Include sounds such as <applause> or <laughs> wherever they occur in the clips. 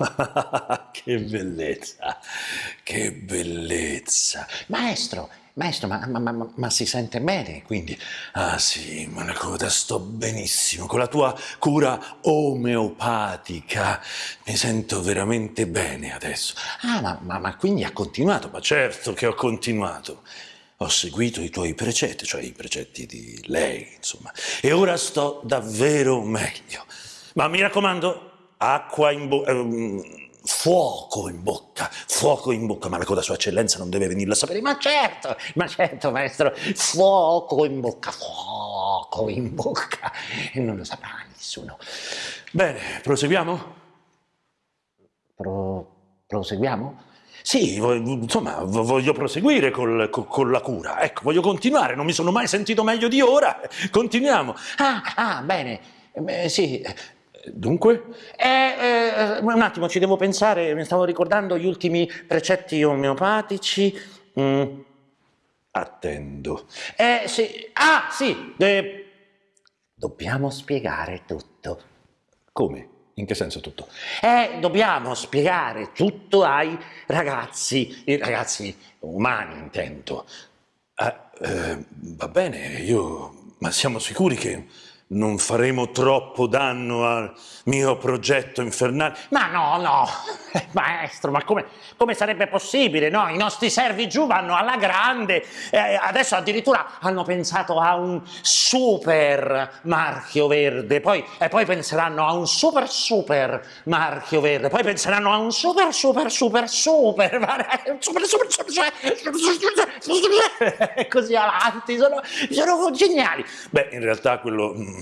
<laughs> che bellezza, che bellezza. Maestro, maestro, ma, ma- ma- ma si sente bene, quindi... Ah sì, Manacoda, sto benissimo. Con la tua cura omeopatica mi sento veramente bene adesso. Ah, ma, quindi ha continuato? Ma certo che ho continuato. Ho seguito i tuoi precetti, cioè i precetti di lei, insomma. E ora sto davvero meglio. Ma mi raccomando, acqua in bocca... fuoco in bocca, fuoco in bocca, ma la coda sua eccellenza non deve venirla a sapere. Ma certo, ma certo, maestro, fuoco in bocca, fuoco in bocca, e non lo saprà nessuno. bene, proseguiamo? Pro- proseguiamo? Sì, insomma, vo- voglio proseguire col- co- con la cura. Ecco, voglio continuare, non mi sono mai sentito meglio di ora. Continuiamo. Ah, ah, bene, Eh, sì. Dunque? Eh, eh, un attimo, ci devo pensare, mi stavo ricordando gli ultimi precetti omeopatici. Mm. Attendo. Eh, sì, ah, sì, eh, dobbiamo spiegare tutto. Come? In che senso tutto? Eh, dobbiamo spiegare tutto ai ragazzi, i ragazzi umani intendo. Ah, eh, va bene, io... Ma siamo sicuri che non faremo troppo danno al mio progetto infernale? Ma no, no, eh, maestro, ma come, come sarebbe possibile? No, i nostri servi giù vanno alla grande, eh, adesso addirittura hanno pensato a un super marchio verde, poi, e poi penseranno a un super super marchio verde, poi penseranno a un super super super super, super super super, super, e così avanti, sono, sono geniali. Beh, in realtà quello mm,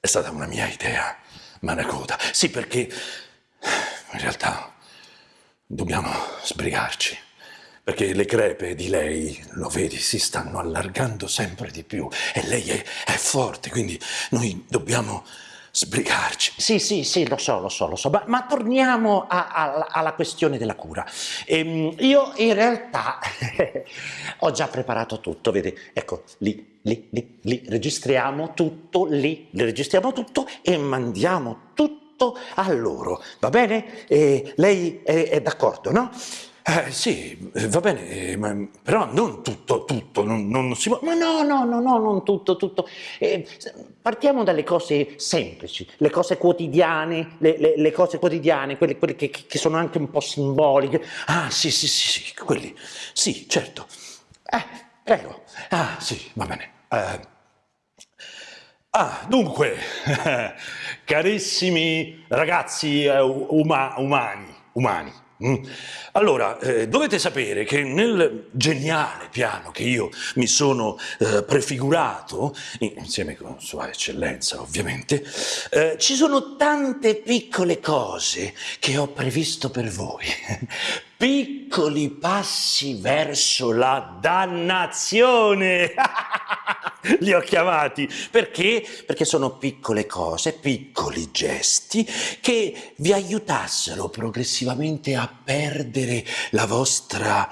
è stata una mia idea, Manacoda. Sì, perché in realtà dobbiamo sbrigarci. Perché le crepe di lei, lo vedi, si stanno allargando sempre di più e lei è, è forte, quindi noi dobbiamo sbrigarci. Sì, sì, sì, lo so, lo so, lo so, ma, ma torniamo a- a- alla questione della cura. Ehm, io in realtà <laughs> ho già preparato tutto, vedi, ecco, lì, lì, lì, lì, registriamo tutto, lì, registriamo tutto e mandiamo tutto a loro, va bene? E lei è, è d'accordo, no? Eh, sì, va bene, ma- però non tutto, tutto, non, non si può... Ma no, no, no, no, non tutto, tutto. Eh, partiamo dalle cose semplici, le cose quotidiane, le, le- le cose quotidiane, quelle, quelle che, che sono anche un po' simboliche. Ah, sì, sì, sì, sì, quelli, sì, certo. Eh, prego. Ah, sì, va bene. Eh, ah, dunque, <laughs> carissimi ragazzi eh, uma- umani, umani. Mm, Allora, eh, dovete sapere che nel geniale piano che io mi sono eh, prefigurato, insieme con Sua Eccellenza ovviamente, eh, ci sono tante piccole cose che ho previsto per voi. <laughs> Piccoli passi verso la dannazione. <laughs> Li ho chiamati perché? Perché sono piccole cose, piccoli gesti che vi aiutassero progressivamente a perdere la vostra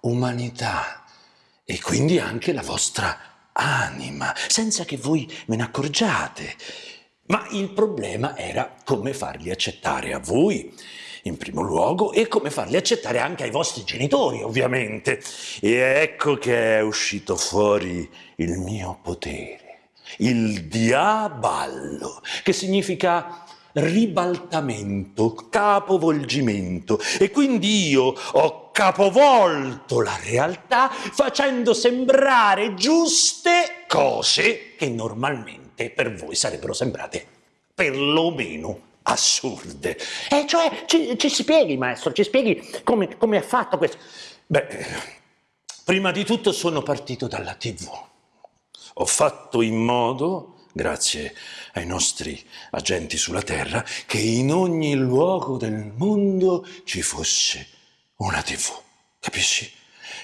umanità e quindi anche la vostra anima, senza che voi ve ne accorgiate. Ma il problema era come farli accettare a voi, in primo luogo, e come farli accettare anche ai vostri genitori, ovviamente. E ecco che è uscito fuori il mio potere, il diaballo, che significa ribaltamento, capovolgimento. E quindi io ho capovolto la realtà facendo sembrare giuste cose che normalmente per voi sarebbero sembrate perlomeno assurde. Eh, cioè, ci, ci spieghi, maestro, ci spieghi come, come ha fatto questo. Beh, prima di tutto sono partito dalla TV. Ho fatto in modo, grazie ai nostri agenti sulla Terra, che in ogni luogo del mondo ci fosse una TV. Capisci?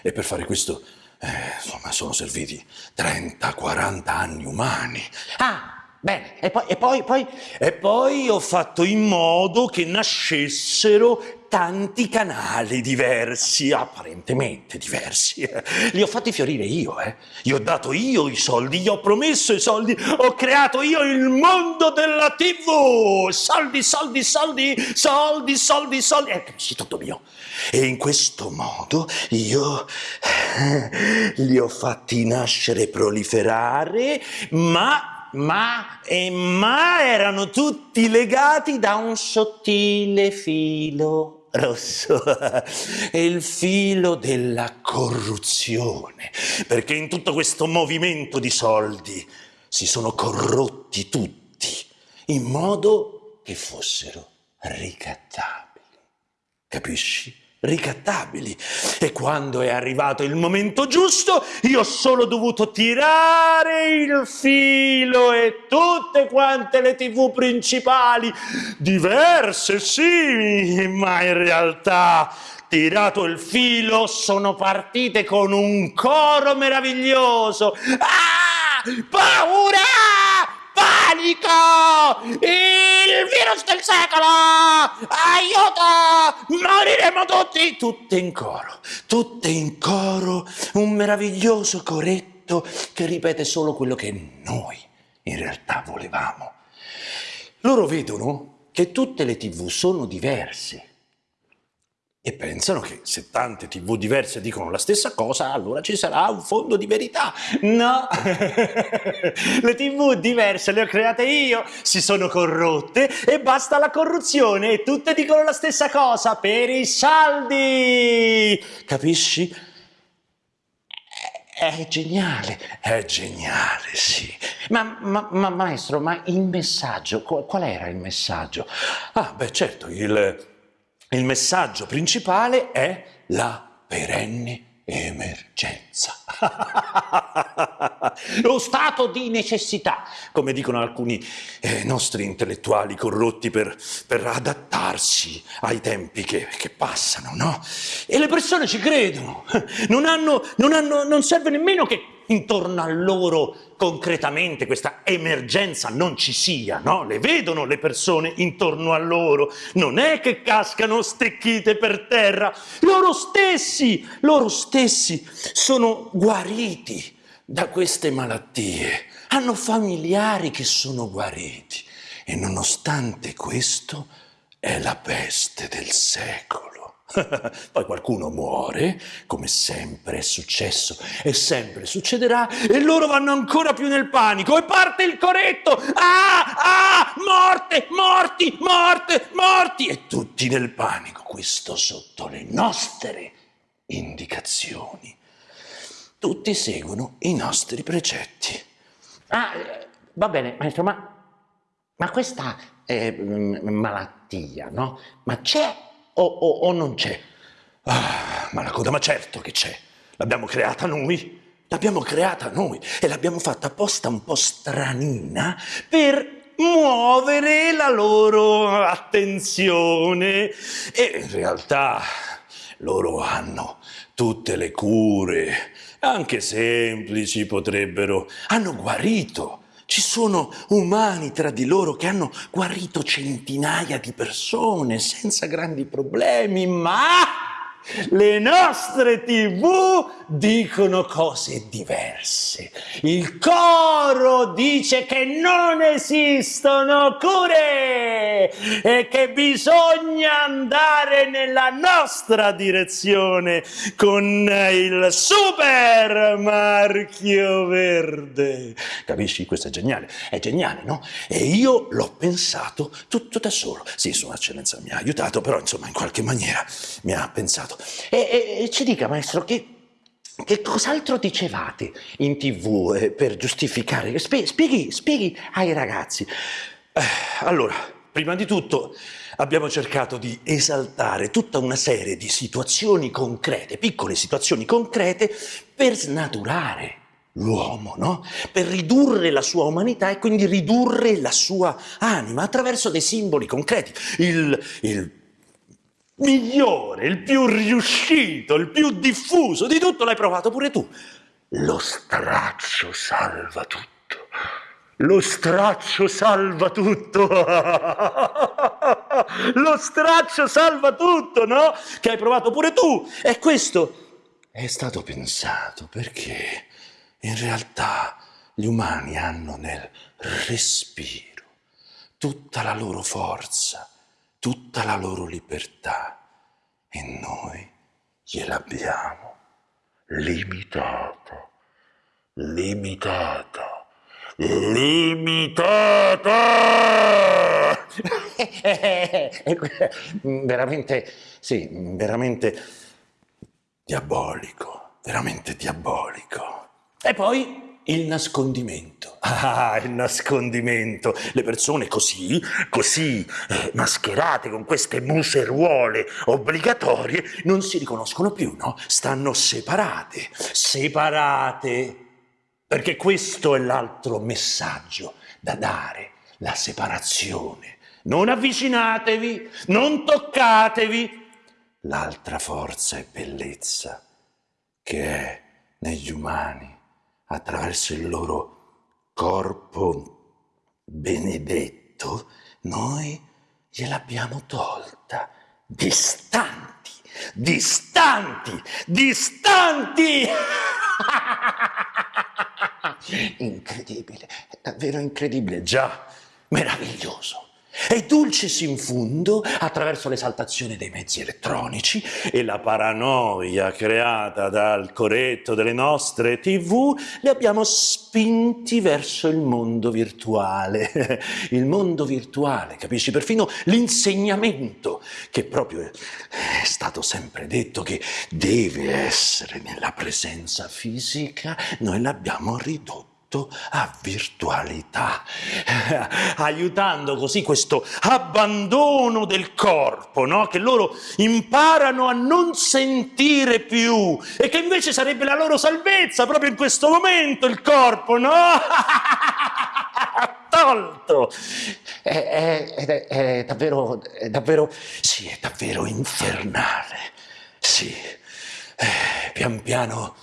E per fare questo, eh, insomma, sono serviti 30-40 anni umani. Ah, bene, e poi, e poi, poi... E poi ho fatto in modo che nascessero tanti canali diversi, apparentemente diversi. Li ho fatti fiorire io, eh. Gli ho dato io i soldi, gli ho promesso i soldi, ho creato io il mondo della TV. Soldi, soldi, soldi, soldi, soldi, soldi. È eh, tutto mio. E in questo modo io eh, li ho fatti nascere e proliferare, ma ma e ma erano tutti legati da un sottile filo rosso, <laughs> il filo della corruzione, perché in tutto questo movimento di soldi si sono corrotti tutti in modo che fossero ricattabili. Capisci? Ricattabili. E quando è arrivato il momento giusto, io ho solo dovuto tirare il filo e tutte quante le tv principali, diverse sì, ma in realtà tirato il filo sono partite con un coro meraviglioso. Ah! Paura! Panico! Il virus del secolo! Aiuto! Moriremo tutti! Tutte in coro, tutte in coro, un meraviglioso coretto che ripete solo quello che noi in realtà volevamo. Loro vedono che tutte le tv sono diverse e pensano che se tante tv diverse dicono la stessa cosa, allora ci sarà un fondo di verità. No, <laughs> le tv diverse le ho create io, si sono corrotte e basta la corruzione e tutte dicono la stessa cosa per i saldi. Capisci? È geniale, è geniale, sì. Ma, ma, ma maestro, ma il messaggio, qual era il messaggio? Ah, beh, certo, il il messaggio principale è la perenne emergenza. <laughs> Lo stato di necessità, come dicono alcuni eh, nostri intellettuali corrotti per, per adattarsi ai tempi che, che, passano, no? E le persone ci credono, non, hanno, non, hanno, non serve nemmeno che intorno a loro concretamente questa emergenza non ci sia, no? Le vedono le persone intorno a loro, non è che cascano stecchite per terra, loro stessi, loro stessi sono guariti da queste malattie, hanno familiari che sono guariti e nonostante questo è la peste del secolo. <laughs> Poi qualcuno muore, come sempre è successo e sempre succederà, e loro vanno ancora più nel panico e parte il coretto. Ah, ah, morte, morti, morte, morti! E tutti nel panico, questo sotto le nostre indicazioni. Tutti seguono i nostri precetti. Ah, va bene, maestro, ma, ma questa eh, malattia, no? Ma c'è o, o, o non c'è? Ah, ma la coda, ma certo che c'è. L'abbiamo creata noi. L'abbiamo creata noi e l'abbiamo fatta apposta un po' stranina per muovere la loro attenzione e in realtà loro hanno tutte le cure, anche semplici potrebbero, hanno guarito ci sono umani tra di loro che hanno guarito centinaia di persone senza grandi problemi, ma le nostre tv dicono cose diverse. Il coro dice che non esistono cure e che bisogna andare nella nostra direzione con il super marchio verde. Capisci? Questo è geniale. È geniale, no? E io l'ho pensato tutto da solo. Sì, Sua Eccellenza mi ha aiutato, però insomma in qualche maniera mi ha pensato. E, e, e ci dica, maestro, che, che cos'altro dicevate in tv eh, per giustificare? Spie, spieghi, spieghi ai ragazzi. Eh, allora, prima di tutto abbiamo cercato di esaltare tutta una serie di situazioni concrete, piccole situazioni concrete, per snaturare l'uomo, no? Per ridurre la sua umanità e quindi ridurre la sua anima attraverso dei simboli concreti. Il, il migliore, il più riuscito, il più diffuso di tutto l'hai provato pure tu. Lo straccio salva tutto. Lo straccio salva tutto. <laughs> Lo straccio salva tutto, no? Che hai provato pure tu. E questo è stato pensato perché in realtà gli umani hanno nel respiro tutta la loro forza, tutta la loro libertà e noi gliel'abbiamo limitata, limitata, limitata! <laughs> veramente, sì, veramente diabolico, veramente diabolico. E poi il nascondimento. Ah, il nascondimento. Le persone così, così eh, mascherate con queste museruole obbligatorie non si riconoscono più, no? Stanno separate, separate. Perché questo è l'altro messaggio da dare, la separazione. Non avvicinatevi, non toccatevi. L'altra forza e bellezza che è negli umani attraverso il loro corpo benedetto, noi gliel'abbiamo tolta. Distanti, distanti, distanti! <laughs> incredibile, davvero incredibile, già, meraviglioso. E dulcis in fundo, attraverso l'esaltazione dei mezzi elettronici e la paranoia creata dal corretto delle nostre tv, li abbiamo spinti verso il mondo virtuale. <laughs> Il mondo virtuale, capisci? Perfino l'insegnamento, che proprio è stato sempre detto che deve essere nella presenza fisica, noi l'abbiamo ridotto a virtualità, <laughs> aiutando così questo abbandono del corpo, no? che loro imparano a non sentire più e che invece sarebbe la loro salvezza proprio in questo momento il corpo, no? <laughs> tolto. È, è, è, è, davvero, è davvero, sì, è davvero infernale. Sì, eh, pian piano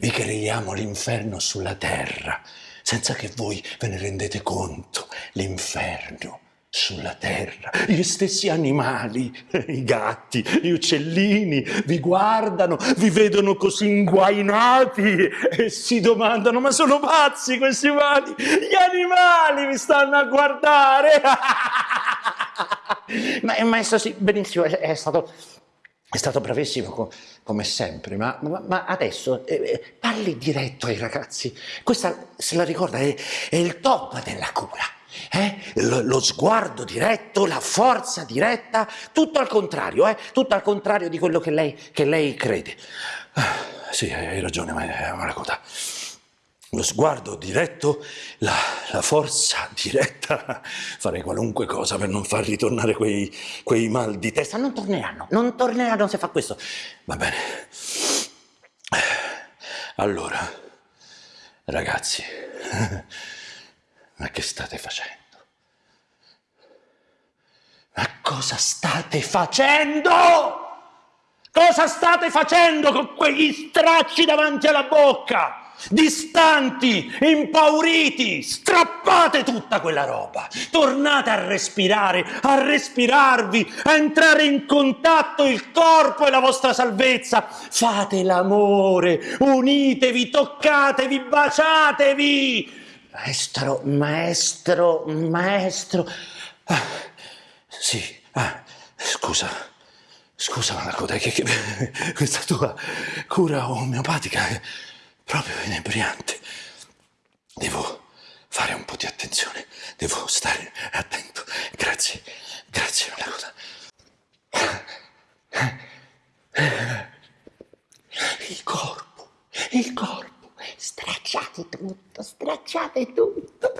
vi creiamo l'inferno sulla terra, senza che voi ve ne rendete conto. L'inferno sulla terra. Gli stessi animali, <laughs> i gatti, gli uccellini, vi guardano, vi vedono così inguainati e si domandano, ma sono pazzi questi umani? Gli animali vi stanno a guardare! <laughs> ma, maestro, sì, benissimo, è stato è stato bravissimo come sempre, ma, ma, ma adesso eh, eh, parli diretto ai ragazzi. Questa, se la ricorda, è, è il top della cura. Eh? Lo, lo, sguardo diretto, la forza diretta, tutto al contrario, eh? tutto al contrario di quello che lei, che lei crede. Ah, sì, hai ragione, ma è una cosa lo sguardo diretto, la, la, forza <laughs> diretta, farei qualunque cosa per non far ritornare quei, quei mal di testa. Non torneranno, non torneranno se fa questo. Va bene. Allora, ragazzi, <laughs> ma che state facendo? Ma cosa state facendo? Cosa state facendo con quegli stracci davanti alla bocca? Distanti, impauriti, strappate tutta quella roba, tornate a respirare, a respirarvi, a entrare in contatto il corpo e la vostra salvezza, fate l'amore, unitevi, toccatevi, baciatevi. Maestro, maestro, maestro. Ah, sì, ah, scusa, scusa Malacoda, che, che <laughs> questa tua cura omeopatica proprio inebriante. Devo fare un po' di attenzione, devo stare attento. Grazie, grazie Malacoda. Il corpo, il corpo, stracciate tutto, stracciate tutto.